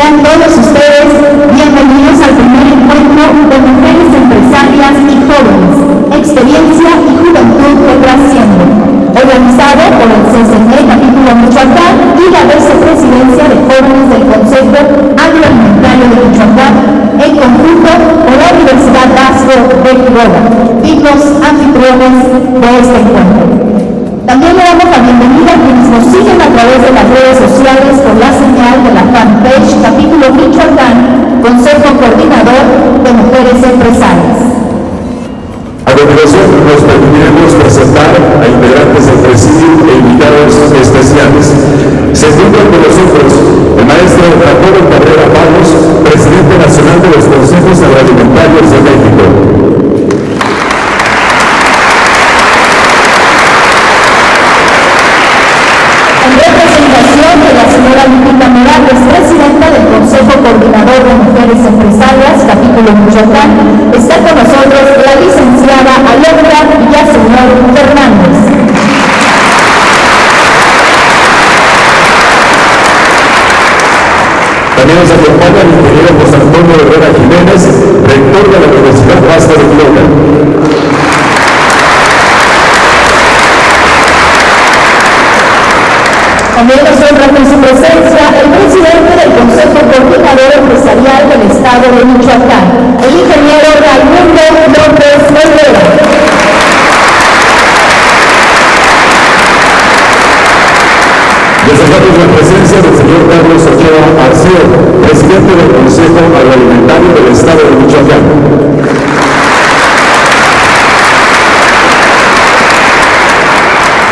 Sean todos ustedes bienvenidos al primer encuentro de mujeres empresarias y jóvenes, experiencia y juventud que trasciende, organizado por el CCG Capítulo Michoacán y la Vicepresidencia de Jóvenes del Consejo Agroalimentario de Michoacán, en conjunto con la Universidad Vasco de Quiroga y los anfitriones de este encuentro. También le damos la bienvenida a quienes nos siguen a través de las redes sociales con la señal de la fanpage Capítulo Michoacán, Consejo Coordinador de Mujeres Empresarias. A continuación nos permitiremos presentar a integrantes del presidio e invitados especiales. Se encuentra con nosotros el maestro Jacobo Cabrera Pagos, presidente nacional de los Consejos Agroalimentarios de Alondra Villaseñor Fernández. También nos acompaña el ingeniero José Antonio Herrera Jiménez, rector de la Universidad Vasca de Quiroga. También nos honra con su presencia el presidente del Consejo Coordinador Empresarial del Estado de Michoacán, el ingeniero Raimundo López Olvera. Destacamos la presencia del señor Carlos Ochoa Arceo, presidente del Consejo Agroalimentario del Estado de Michoacán.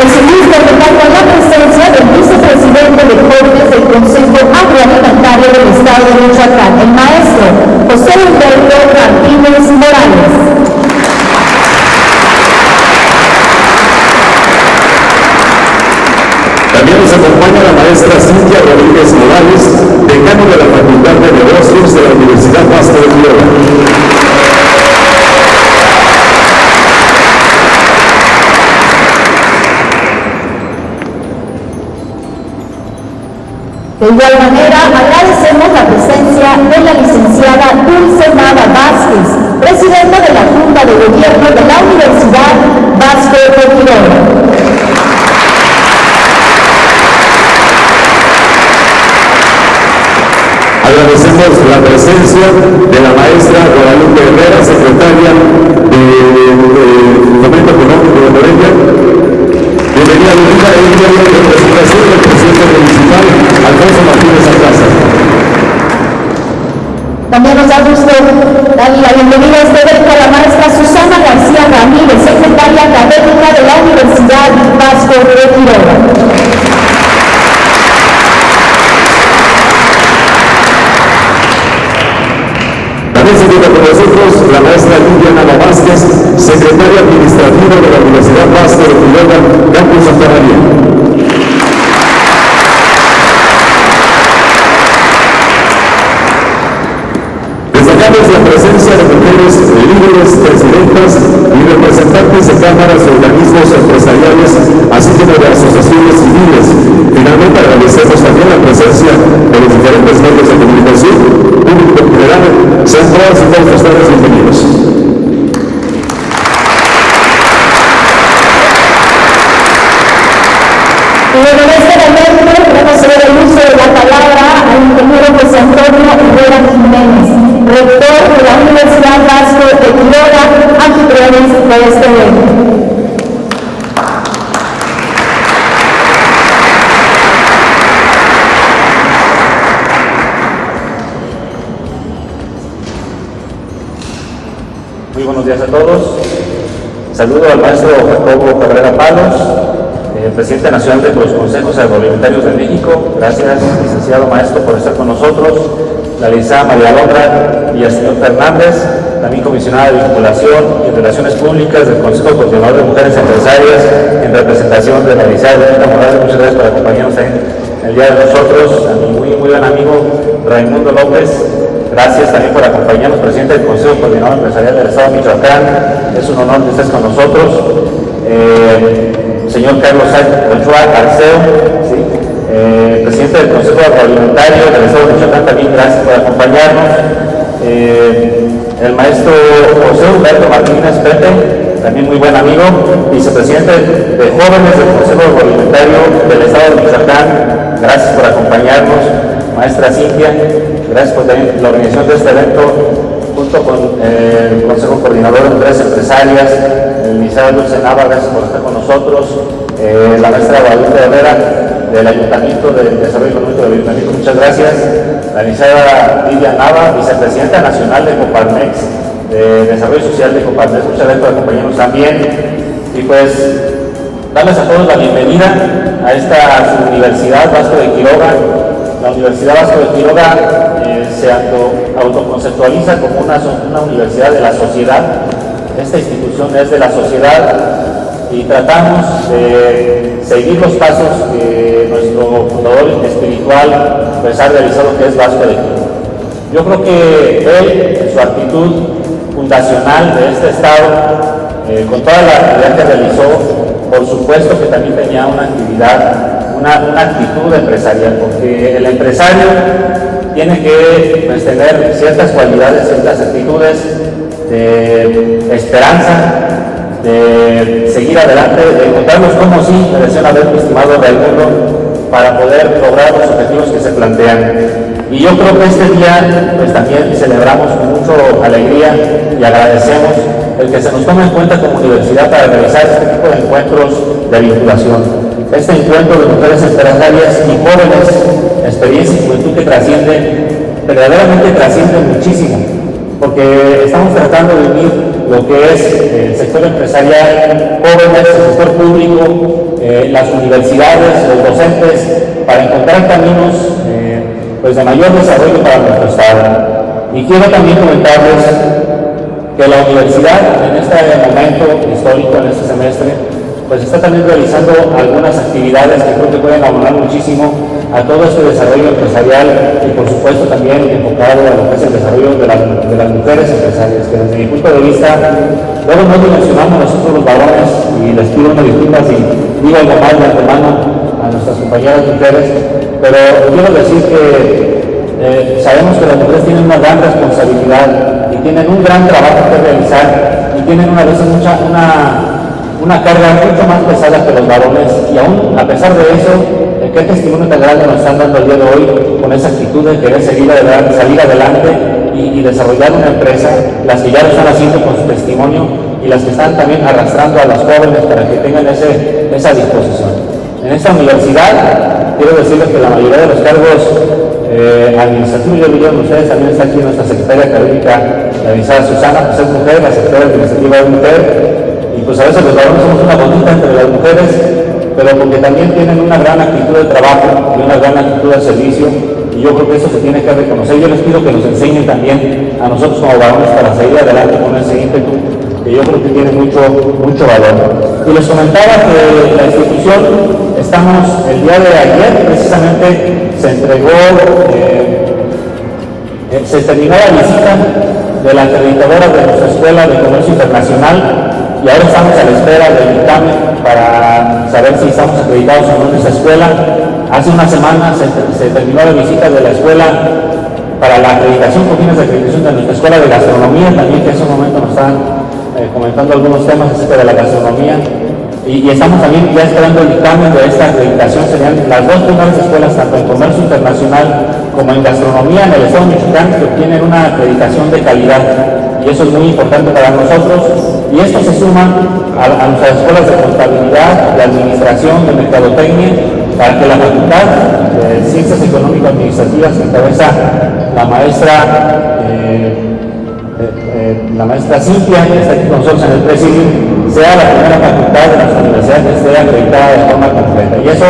El segundo contar con la presencia del vicepresidente de Jóvenes del Consejo Agroalimentario del Estado de Michoacán, el maestro José Humberto Martínez Morales. También nos acompaña maestra Cintia Rodríguez Morales, decano de la Facultad de Negocios de la Universidad Vasco de Quiroga. De igual manera, agradecemos la presencia de la licenciada Dulce Nava Vázquez, presidenta de la Junta de Gobierno de la Universidad Vasco de Quiroga. Agradecemos la presencia de la maestra Guadalupe Herrera, secretaria de, Fomento Económico de Morelia. Bienvenida, Lupita, en representación del presidente municipal Alfonso Martínez Alcázar. También nos da gusto darle la bienvenida a este evento a la maestra Susana García Ramírez, secretaria académica de la Universidad Vasco de Quiroga. Encuentra con nosotros la maestra Lidia Vázquez, secretaria administrativa de la Universidad Vasco de Quiroga, Campus Santa María. Destacamos la presencia de mujeres líderes, presidentas y representantes de cámaras y organismos empresariales, Saludo al maestro Jacobo Cabrera Palos, eh, presidente nacional de los consejos agroalimentarios de México. Gracias, licenciado maestro, por estar con nosotros la licenciada María Londra y el señor Fernández, también comisionada de vinculación y relaciones públicas del Consejo Coordinador de Mujeres Empresarias, en representación de la licenciada Morales. Muchas gracias por acompañarnos en el día de nosotros, a mi muy, muy buen amigo Raimundo López. Gracias también por acompañarnos, presidente del Consejo Coordinador Empresarial del Estado de Michoacán. Es un honor que estés con nosotros. Eh, señor Carlos Ochoa Arceo, eh, presidente del Consejo Agroalimentario del Estado de Michoacán, también gracias por acompañarnos. Eh, el maestro José Humberto Martínez Pepe, también muy buen amigo, vicepresidente de jóvenes del Consejo Agroalimentario del Estado de Michoacán, gracias por acompañarnos. Maestra Cintia, gracias por la organización de este evento con eh, el Consejo Coordinador de Empresas Empresarias, el licenciado Dulce Nava, gracias por estar con nosotros, la maestra Guadalupe Herrera, del Ayuntamiento de Desarrollo Económico del Ayuntamiento, muchas gracias. La licenciada Lidia Nava, vicepresidenta nacional de Coparmex, de Desarrollo Social de Coparmex, muchas gracias por acompañarnos también. Y pues, darles a todos la bienvenida a esta Universidad Vasco de Quiroga. La Universidad Vasco de Quiroga eh, se autoconceptualiza como una, universidad de la sociedad. Esta institución es de la sociedad y tratamos de seguir los pasos que nuestro fundador espiritual pues, ha realizado, que es Vasco de Quiroga. Yo creo que él, en su actitud fundacional de este Estado, eh, con toda la actividad que realizó, por supuesto que también tenía una actividad, una, actitud empresarial, porque el empresario tiene que tener ciertas cualidades, ciertas actitudes de esperanza, de seguir adelante, de encontrarnos como sí, me decían haber estimado Raimundo, para poder lograr los objetivos que se plantean. Y yo creo que este día pues también celebramos con mucha alegría y agradecemos el que se nos tome en cuenta como universidad para realizar este tipo de encuentros de vinculación. Este encuentro de mujeres empresarias y jóvenes, experiencia y juventud que trasciende, verdaderamente trasciende muchísimo, porque estamos tratando de unir lo que es el sector empresarial, jóvenes, el sector público, eh, las universidades, los docentes, para encontrar caminos eh, pues de mayor desarrollo para nuestro Estado. Y quiero también comentarles que la universidad en este momento histórico, en este semestre, pues está también realizando algunas actividades que creo que pueden abonar muchísimo a todo este desarrollo empresarial y por supuesto también enfocado a lo que es el desarrollo de, las mujeres empresarias, que desde mi punto de vista, luego no dimensionamos nosotros los varones y les pido una disculpa si digo algo mal de antemano a nuestras compañeras mujeres, pero quiero decir que eh, sabemos que las mujeres tienen una gran responsabilidad y tienen un gran trabajo que realizar y tienen una vez mucha, una una carga mucho más pesada que los varones y aún a pesar de eso, ¿qué testimonio tan grande nos están dando el día de hoy con esa actitud de querer salir adelante y, desarrollar una empresa, las que ya lo están haciendo con su testimonio y las que están también arrastrando a los jóvenes para que tengan ese, esa disposición. En esta universidad, quiero decirles que la mayoría de los cargos eh, administrativos, yo diría, ustedes también está aquí nuestra secretaria académica, la licenciada Susana, pues es mujer, la secretaria administrativa es mujer, y pues a veces los varones somos una bonita entre las mujeres, pero porque también tienen una gran actitud de trabajo y una gran actitud de servicio, y yo creo que eso se tiene que reconocer. Yo les pido que nos enseñen también a nosotros como varones para seguir adelante con ese ímpetu, que yo creo que tiene mucho, mucho valor. Y les comentaba que la institución, estamos el día de ayer, precisamente se entregó, eh, eh, se terminó la visita de la acreditadora de nuestra Escuela de Comercio Internacional y ahora estamos a la espera del dictamen para saber si estamos acreditados o no en esa escuela. Hace una semana se, terminó la visita de la escuela para la acreditación, con fines de acreditación de nuestra escuela de gastronomía, también que en ese momento nos están eh, comentando algunos temas acerca de la gastronomía. Y, estamos también ya esperando el dictamen de esta acreditación. Serían las dos primeras escuelas, tanto en comercio internacional como en gastronomía en el Estado mexicano, que obtienen una acreditación de calidad. Eso es muy importante para nosotros y esto se suma a, nuestras escuelas de contabilidad, de administración, de mercadotecnia, para que la Facultad de Ciencias Económico-Administrativas que encabeza la maestra eh, eh, eh, la maestra Cintia, que está aquí con nosotros en el presidio, sea la primera facultad de nuestra universidad que esté acreditada de forma completa. Y eso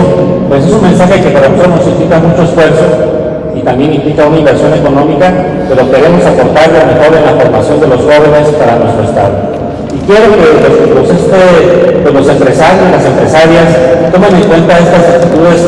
pues es un mensaje que para nosotros nos implica mucho esfuerzo también implica una inversión económica, pero queremos aportar lo mejor en la formación de los jóvenes para nuestro Estado quiero que los, este, pues, los empresarios, las empresarias, tomen en cuenta estas actitudes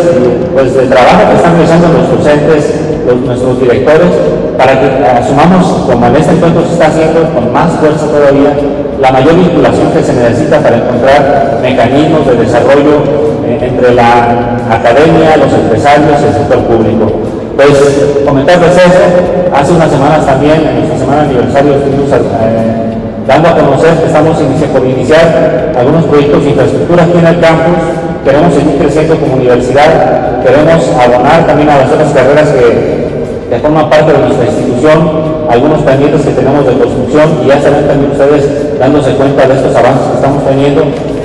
pues, de trabajo que están realizando nuestros entes, nuestros directores, para que asumamos, como en este encuentro se está haciendo, con más fuerza todavía, la mayor vinculación que se necesita para encontrar mecanismos de desarrollo eh, entre la academia, los empresarios y el sector público. Pues comentarles eso, hace unas semanas también, en nuestra semana aniversario, estuvimos eh, dando a conocer que estamos por iniciar algunos proyectos de infraestructura aquí en el campus, queremos seguir creciendo como universidad, queremos abonar también a las otras carreras que que forman parte de nuestra institución, algunos pendientes que tenemos de construcción y ya saben también ustedes dándose cuenta de estos avances que estamos teniendo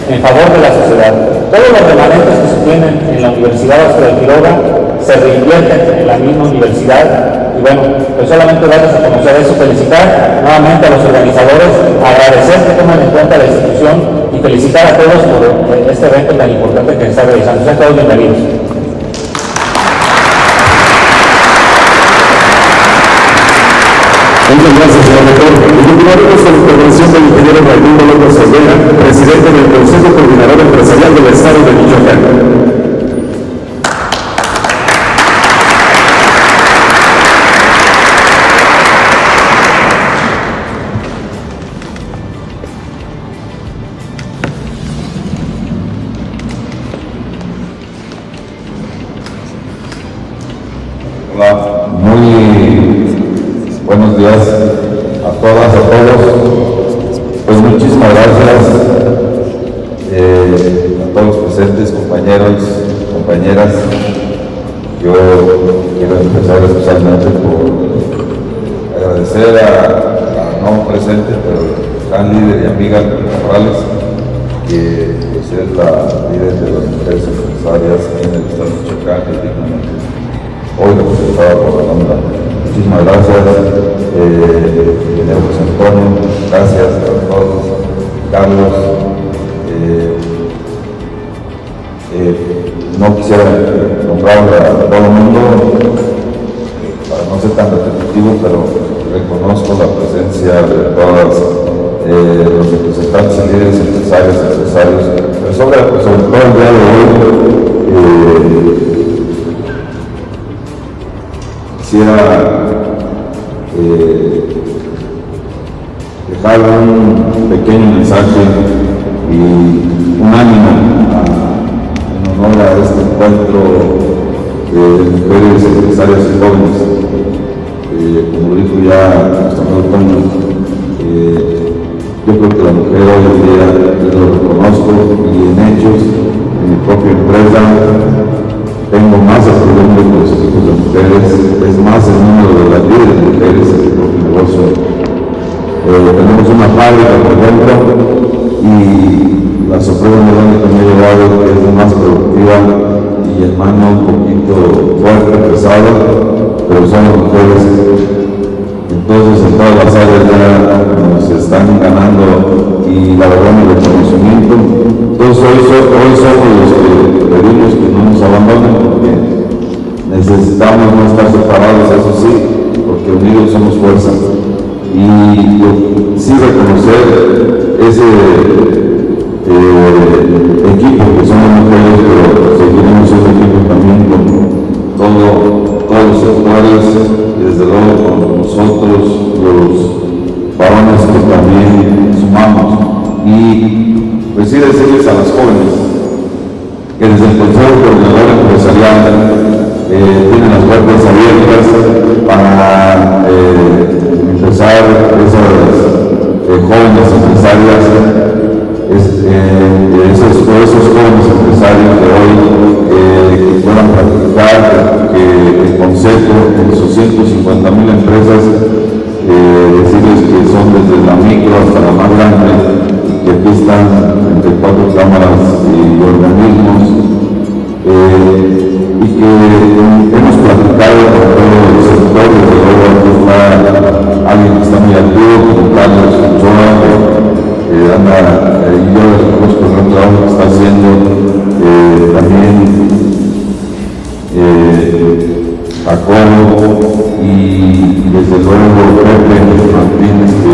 en favor de la sociedad. Todos los remanentes que se tienen en la Universidad Vasco de Quiroga se reinvierten en la misma universidad y bueno, pues solamente darles a conocer eso, felicitar nuevamente a los organizadores, agradecer que tomen en cuenta la institución y felicitar a todos por este evento tan importante que se está realizando. Sean todos bienvenidos. Muchas gracias, señor rector. Y continuaremos con la intervención del ingeniero Raimundo López Olvera, presidente del Consejo Coordinador Empresarial del Estado de Michoacán. Buenos días a todas, a todos. Pues muchísimas gracias eh, a todos los presentes, compañeros, compañeras. Yo quiero empezar especialmente por agradecer a, a no presente, pero gran líder y amiga Morales, que pues, es la líder de las mujeres empresarias en el Estado de Michoacán, que dignamente hoy representada por la Cámara Muchísimas gracias, eh, José Antonio, gracias a todos, Carlos. Eh, eh, no quisiera nombrar a todo el mundo, eh, para no ser tan repetitivo, pero reconozco la presencia de todas eh, los representantes y líderes empresarios, empresarios, pero sobre, sobre todo el día de hoy, eh, quisiera un pequeño mensaje y un ánimo en honor a este encuentro de mujeres empresarias y jóvenes. Eh, como dijo ya nuestro amigo Toño, eh, yo creo que la mujer hoy en día, lo reconozco y en hechos, en mi propia empresa, tengo más asegurantes con los equipos de mujeres, es más en fábrica, por y la sorpresa de donde también llevado que es más productiva y el mano un poquito fuerte, pesado, pero son los mejores. Entonces en todas las áreas ya nos están ganando y la verdad el reconocimiento. Entonces hoy, hoy somos los que pedimos que no nos abandonen porque necesitamos no estar separados, eso sí, porque unidos somos fuerzas y pues, reconocer ese eh, equipo. eh, jóvenes empresarias, es, eh, esos, jóvenes empresarios de hoy que puedan practicar que el concepto en sus 150 mil empresas, eh, decirles que son desde la micro hasta la más grande, que aquí están entre cuatro cámaras y organismos, eh, y que hemos platicado con todo el sector, desde luego aquí está alguien que está muy activo, como Carlos Ochoa, que eh, anda eh, y yo después con un trabajo que está haciendo, eh, también eh, Jacobo y, y, desde luego Pepe Martínez, que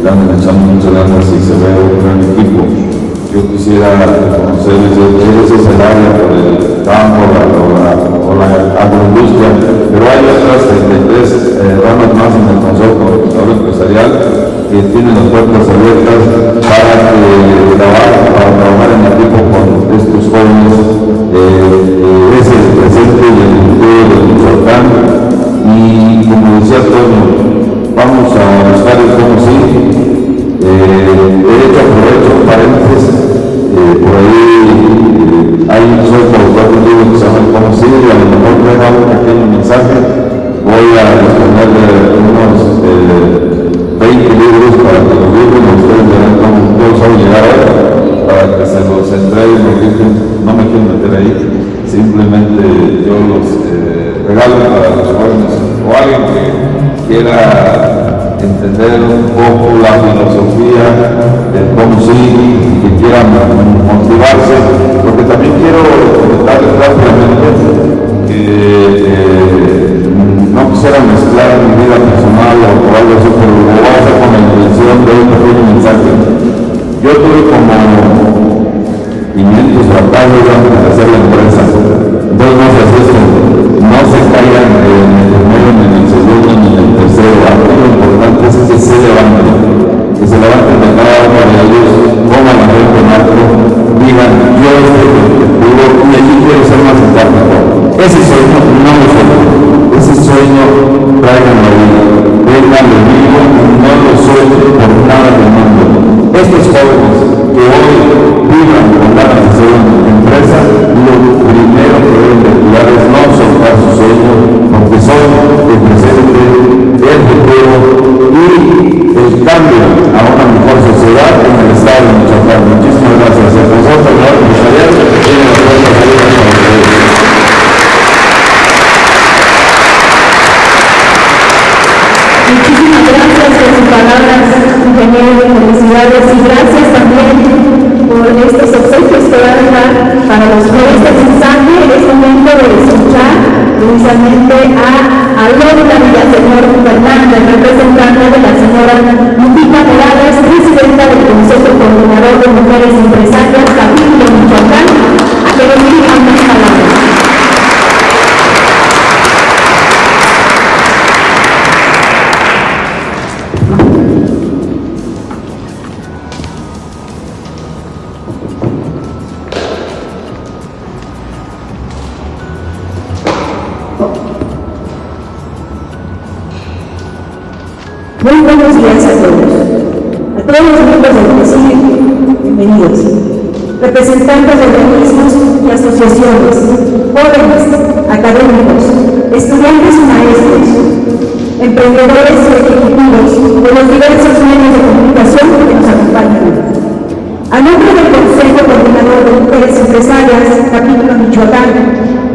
le echando muchas ganas y se ve un gran equipo. Yo quisiera conocerles, ese es el área por el campo, la, la para agroindustria, pero hay otras este, 33 eh, ramas más en el Consejo Empresarial que tienen las puertas abiertas para trabajar, para trabajar en equipo con estos jóvenes. Eh, eh, es el presente y el futuro de Michoacán y como decía Antonio, vamos a buscar el cómo sí, eh, derecho a provecho, paréntesis, por ahí eh, hay soy productor libros que se llaman Como si, y a lo mejor me da un pequeño mensaje, voy a responder unos 20 libros para que los libros ustedes verán cómo todos saben llegar a él, para que se los entreguen, no me quiero meter ahí, simplemente yo los regalo para los jóvenes o alguien que quiera entender un poco la filosofía del cómo sí, que quieran motivarse, porque también quiero comentarles rápidamente que eh, no quisiera mezclar mi vida personal o, algo así, pero lo voy a hacer con la intención de un pequeño mensaje. Yo tuve como 500 batallas antes de hacer la empresa, entonces no se asusten, no se caigan es que se levanten, que se levanten de cada uno de ellos, pongan la frente en alto, digan, yo estoy contigo y allí quiero ser más empático. Ese sueño no lo sueño, ese sueño traigan la vida, vengan de mí, Representantes de organismos y asociaciones, jóvenes, académicos, estudiantes y maestros, emprendedores y ejecutivos de los diversos medios de comunicación que nos acompañan. A nombre del Consejo Coordinador de Mujeres Empresarias, capítulo Michoacán,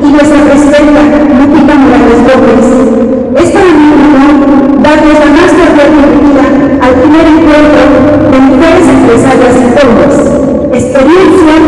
y nuestra presidenta, Lupita Morales López, es para mí un honor darles la más experiencia y juventud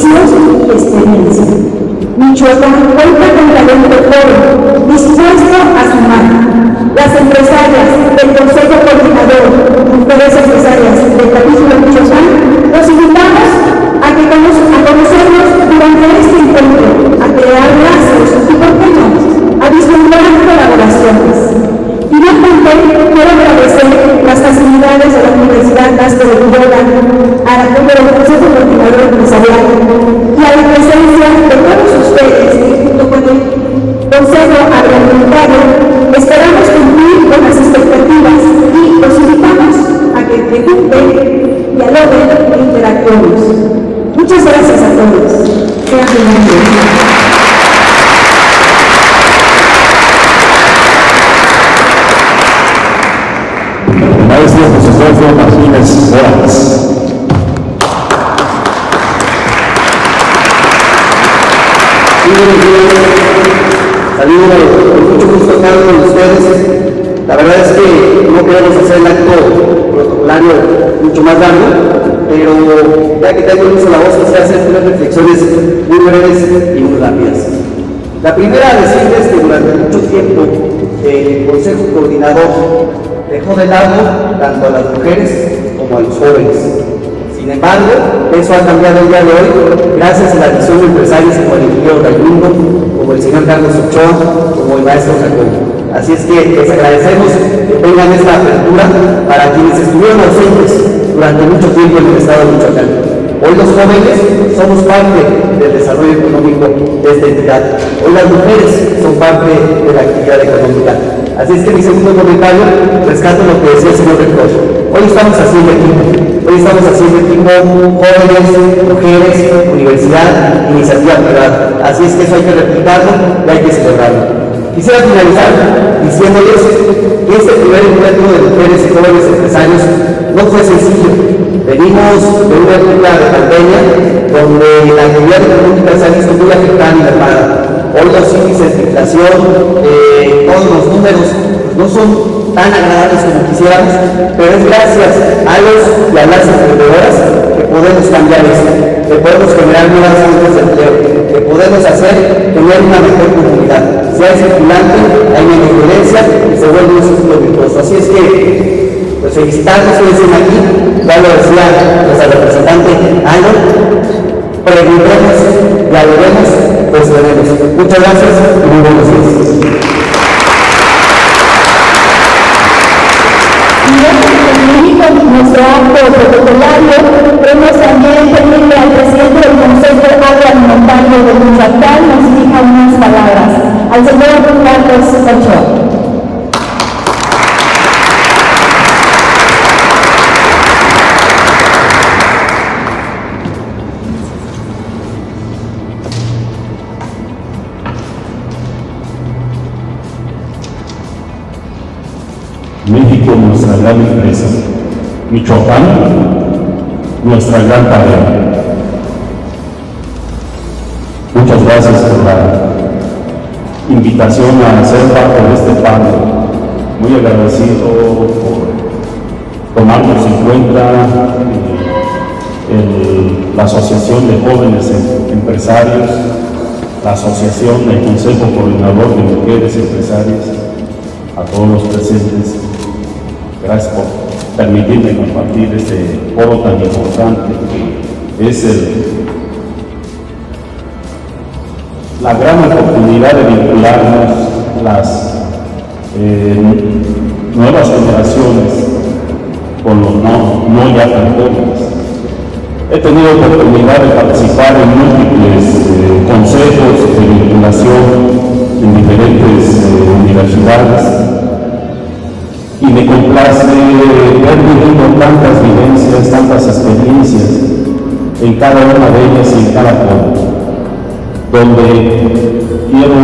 servicios experiencia. Michoacán cuenta con talento joven, dispuesto a sumar. Las empresarias del Consejo Coordinador Mujeres Empresarias del capítulo Saludos, con mucho gusto estar con ustedes. La verdad es que no queremos hacer el acto protocolario mucho más largo, pero ya que tengo uso de la voz, quisiera hacer unas reflexiones muy breves y muy rápidas. La primera, decirles que durante mucho tiempo el Consejo Coordinador dejó de lado tanto a las mujeres como a los jóvenes. Sin embargo, eso ha cambiado el día de hoy gracias a la visión de empresarios como el ingeniero Raimundo, como el señor Carlos Ochoa, como el maestro Jacobo. Así es que les agradecemos que tengan esta apertura para quienes estuvieron ausentes durante mucho tiempo en el estado de Michoacán. Hoy los jóvenes somos parte del desarrollo económico de esta entidad. Hoy las mujeres son parte de la actividad económica. Así es que mi segundo comentario rescato lo que decía el señor rector. Hoy estamos haciendo equipo. Hoy estamos haciendo equipo jóvenes, mujeres, universidad, iniciativa privada. Así es que eso hay que replicarlo y hay que celebrarlo. Quisiera finalizar diciéndoles que este primer encuentro de mujeres y jóvenes empresarios no fue sencillo. Venimos de una época de pandemia donde la actividad económica se ha visto muy afectada y mermada. Hoy los índices de inflación, eh, todos los números no son tan agradables como quisiéramos, pero es gracias a los y a las emprendedoras que podemos cambiar esto, que podemos generar nuevas fuentes de empleo, que podemos hacer tener una mejor comunidad. Si hay circulante, hay menos violencia y se vuelve un círculo virtuoso. Así es que, pues felicitarlos que estén aquí, ya lo decía nuestra representante Ana, preguntemos, dialoguemos, pues veremos. Muchas gracias y muy buenos días. Nuestro acto protocolario, hemos también pedirle al presidente del Consejo Agroalimentario de Michoacán nos dirija unas palabras. Al señor Carlos Ochoa. México, nuestra gran empresa. Michoacán, nuestra gran tarea. Muchas gracias por la invitación a ser parte de este panel. Muy agradecido por tomarnos en cuenta eh, la Asociación de Jóvenes Empresarios, la Asociación del Consejo Coordinador de Mujeres Empresarias, a todos los presentes. Gracias por permitirme compartir este foro tan importante que es el, la gran oportunidad de vincularnos las eh, nuevas generaciones con los no, ya tan jóvenes. He tenido oportunidad de participar en múltiples eh, consejos de vinculación en diferentes eh, universidades y me complace ver viviendo tantas vivencias, tantas experiencias en cada una de ellas y en cada pueblo, donde quiero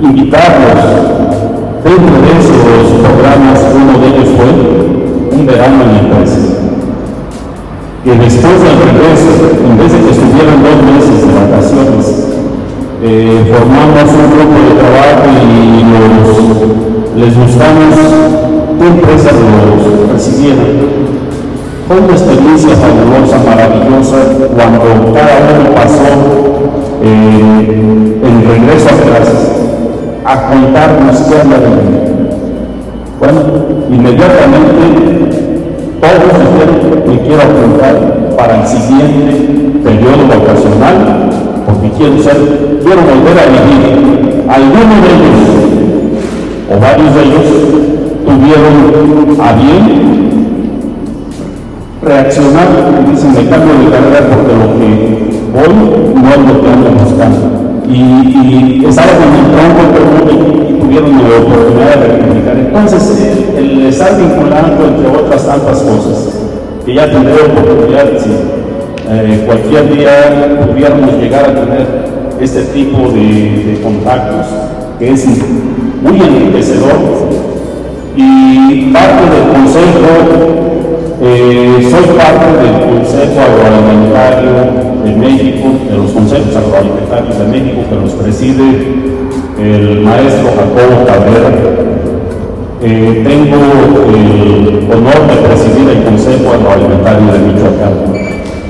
invitarlos dentro de esos programas, uno de ellos fue un verano en la empresa que después del regreso, en vez de que estuvieran dos meses de vacaciones, eh, formamos un grupo de trabajo y les gustamos qué empresas los recibieran. Fue una experiencia fabulosa, maravillosa, cuando cada uno pasó eh, el regreso a clases a contarnos qué había de Bueno, inmediatamente todos dijeron que quiero apuntar para el siguiente periodo vacacional, porque quiero ser, quiero volver a vivir. Algunos de ellos, o varios de ellos, tuvieron a bien reaccionar y dicen, me cambio de carrera porque lo que voy no es lo que ando buscando. Y, y es algo en el tronco y tuvieron la oportunidad de rectificar. Entonces, el, estar vinculando entre otras tantas cosas, que ya tendré oportunidad, si eh, cualquier día pudiéramos llegar a tener este tipo de, de contactos, que es muy enriquecedor, y parte del consejo eh, soy parte del Consejo Agroalimentario de México, de los consejos agroalimentarios de México que los preside el maestro Jacobo Cabrera. Eh, tengo el honor de presidir el Consejo Agroalimentario de Michoacán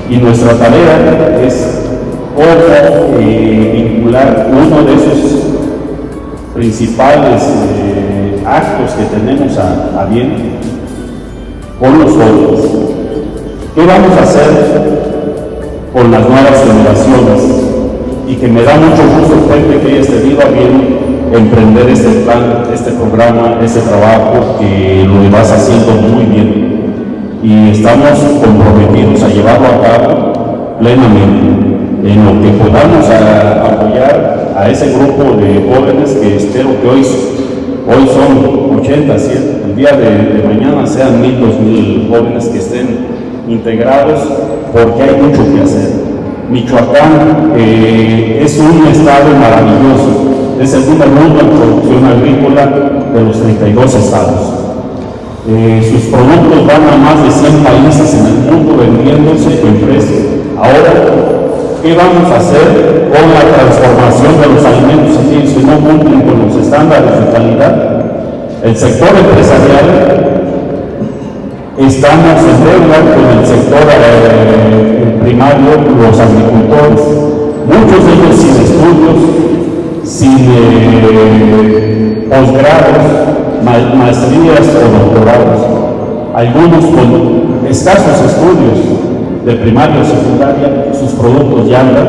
y nuestra tarea es cómo eh, vincular uno de esos principales actos que tenemos a, bien con los jóvenes. ¿Qué vamos a hacer con las nuevas generaciones? Y que me da mucho gusto, gente, que hayas tenido a bien emprender este plan, este programa, este trabajo, que lo vas haciendo muy bien. Y estamos comprometidos a llevarlo a cabo plenamente en lo que podamos apoyar a ese grupo de jóvenes que espero que hoy, hoy son 80, 100, el día de, mañana sean mil, dos mil jóvenes que estén integrados, porque hay mucho que hacer. Michoacán eh, es un estado maravilloso, es el número uno en producción agrícola de los 32 estados. Eh, sus productos van a más de 100 países en el mundo vendiéndose en precio. Ahora, ¿qué vamos a hacer con la transformación de los alimentos aquí si no cumplen con los estándares de calidad? El sector empresarial, estamos en deuda con el sector eh, primario, los agricultores, muchos de ellos sin estudios, sin eh, posgrados, maestrías o doctorados, algunos con escasos estudios de primaria o secundaria, sus productos ya andan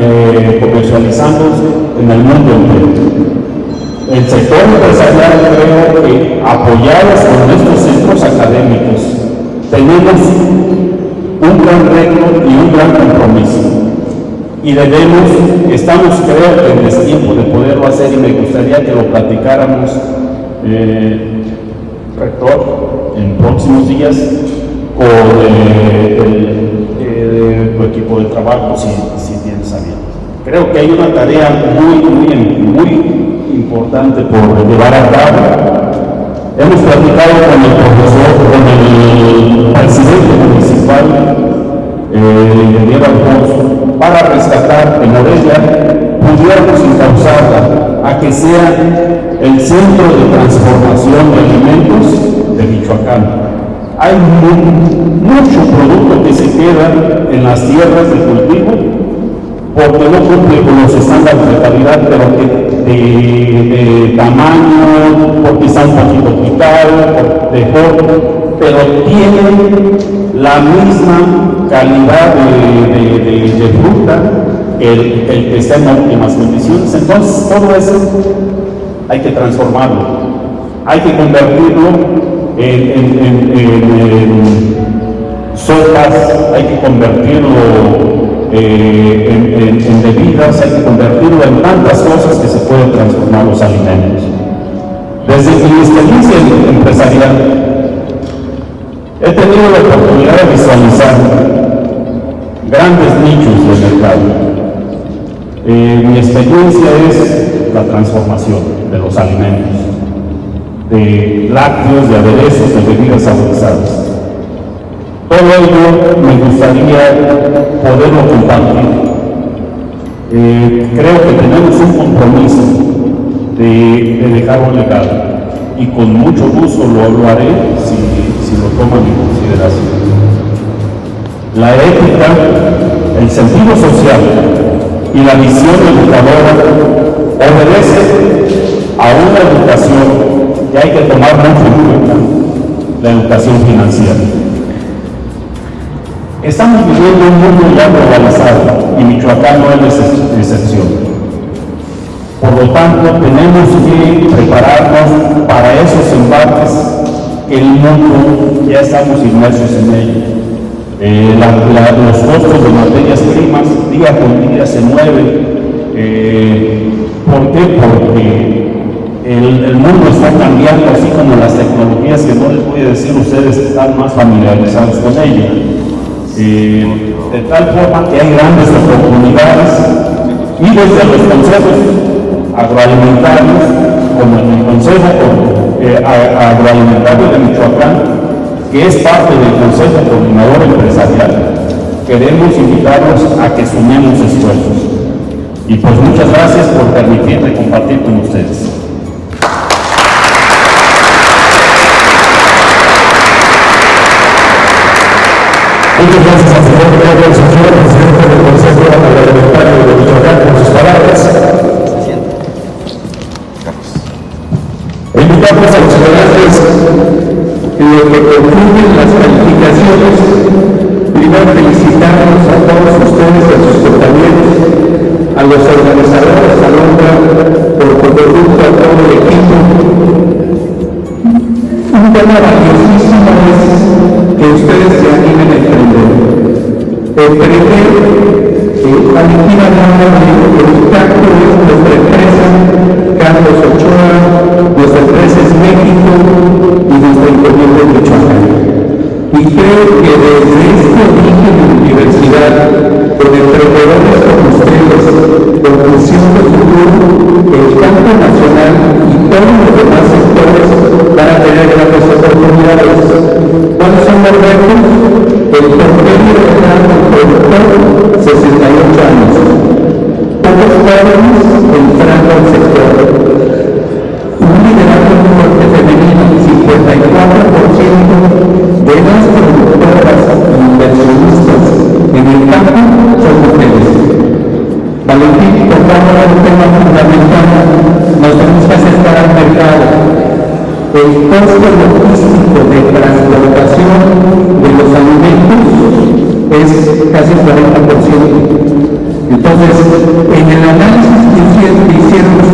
eh, comercializándose en el mundo entero. El sector empresarial creo que apoyados con estos centros académicos tenemos un gran reto y un gran compromiso. Y debemos, estamos creo que en tiempo de poderlo hacer y me gustaría que lo platicáramos, eh, rector, en próximos días con eh, el, tu equipo de trabajo, si, si tienes a Creo que hay una tarea muy, muy, muy importante por llevar a cabo. Hemos platicado con el profesor, con el presidente municipal, eh, Alfonso, para rescatar en Morelia, pudiéramos encauzarla a que sea el centro de transformación de alimentos de Michoacán. Hay mucho producto que se queda en las tierras de cultivo porque no cumple con los estándares de calidad, pero de, tamaño, porque está un poquito de forma, pero tiene la misma calidad de, fruta que el, que está en óptimas condiciones. Entonces, todo eso hay que transformarlo, hay que convertirlo en, en, sopas, hay que convertirlo eh, en, bebidas, hay que convertirlo en tantas cosas que se pueden transformar los alimentos. Desde mi experiencia empresarial, he tenido la oportunidad de visualizar grandes nichos de mercado. Eh, mi experiencia es la transformación de los alimentos, de lácteos, de aderezos, de bebidas saborizadas. Todo ello me gustaría poderlo compartir. Eh, creo que tenemos un compromiso de, de, dejar legado y con mucho gusto lo, lo haré si, si lo toman en consideración. La ética, el sentido social y la visión educadora obedece a una educación que hay que tomar mucho en cuenta, la educación financiera. Estamos viviendo un mundo ya globalizado y Michoacán no es excepción. Por lo tanto, tenemos que prepararnos para esos embates que el mundo ya estamos inmersos en ello. Eh, los costos de materias primas día con día se mueven. Eh, ¿Por qué? Porque el, mundo está cambiando, así como las tecnologías que no les voy a decir, ustedes están más familiarizados con ellas. Eh, de tal forma que hay grandes oportunidades y desde los consejos agroalimentarios, como en el Consejo eh, Agroalimentario de Michoacán, que es parte del Consejo Coordinador Empresarial, queremos invitarlos a que sumemos esfuerzos. Y pues muchas gracias por permitirme compartir con ustedes. Muchas gracias al señor Pedro Sanchón, presidente del Consejo Agroalimentario de Michoacán, por sus palabras. Invitamos a los en lo que concluyen las calificaciones. Primero felicitarnos a todos ustedes, a sus compañeros, a los organizadores, a Londra, por conducto a todo el equipo. Un tema valiosísimo es que ustedes se Gracias. De las productoras inversionistas en el campo son mujeres. Valentín, tocando un tema fundamental, nos tenemos que acercar al mercado. El costo logístico de transportación de los alimentos es casi el 40%. Entonces, en el análisis que hicieron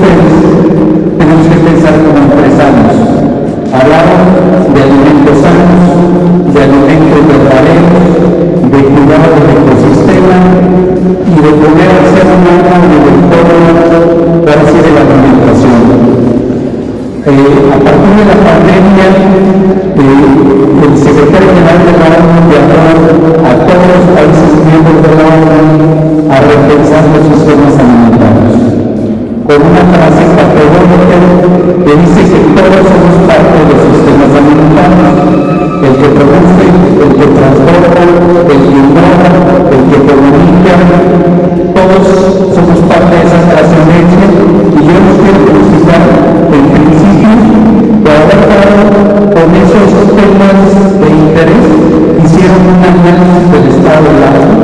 análisis del estado del agua,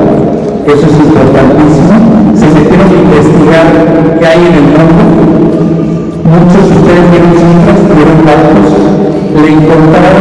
eso es importantísimo, se metieron a investigar qué hay en el mundo, muchos de ustedes vieron cifras, vieron datos, le encontraron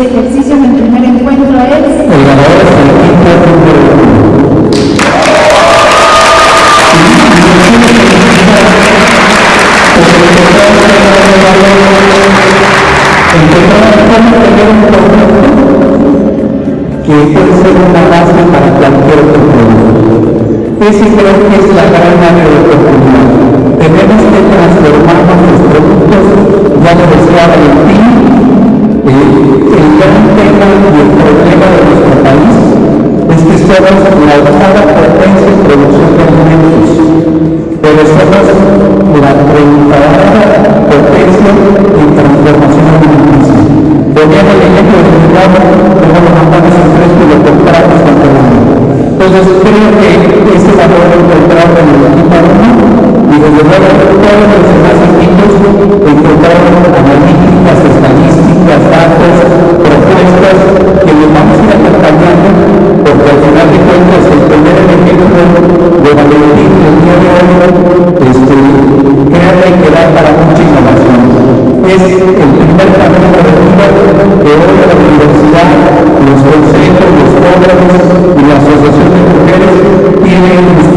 este ejercicio en el primer encuentro es... y la Asociación de Mujeres tienen